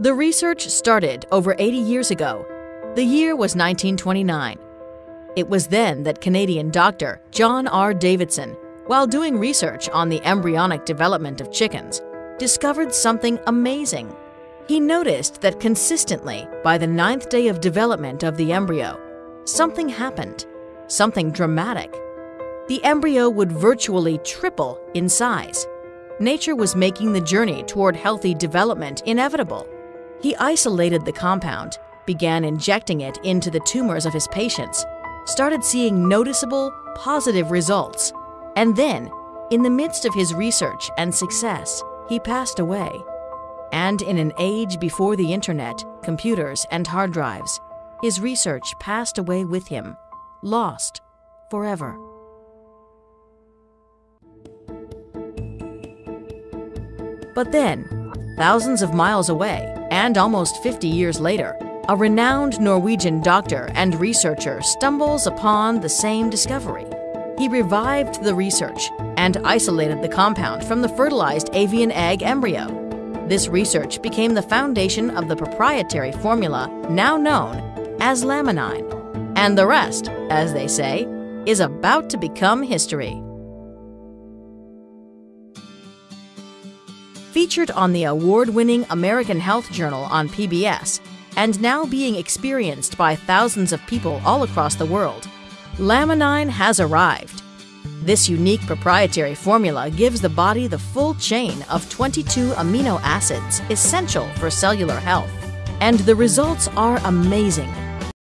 The research started over 80 years ago. The year was 1929. It was then that Canadian doctor John R. Davidson, while doing research on the embryonic development of chickens, discovered something amazing. He noticed that consistently, by the ninth day of development of the embryo, something happened, something dramatic. The embryo would virtually triple in size. Nature was making the journey toward healthy development inevitable. He isolated the compound, began injecting it into the tumors of his patients, started seeing noticeable, positive results, and then, in the midst of his research and success, he passed away. And in an age before the internet, computers, and hard drives, his research passed away with him, lost forever. But then, thousands of miles away, and almost 50 years later, a renowned Norwegian doctor and researcher stumbles upon the same discovery. He revived the research and isolated the compound from the fertilized avian egg embryo. This research became the foundation of the proprietary formula now known as laminine. And the rest, as they say, is about to become history. Featured on the award winning American Health Journal on PBS, and now being experienced by thousands of people all across the world, Laminine has arrived. This unique proprietary formula gives the body the full chain of 22 amino acids essential for cellular health. And the results are amazing.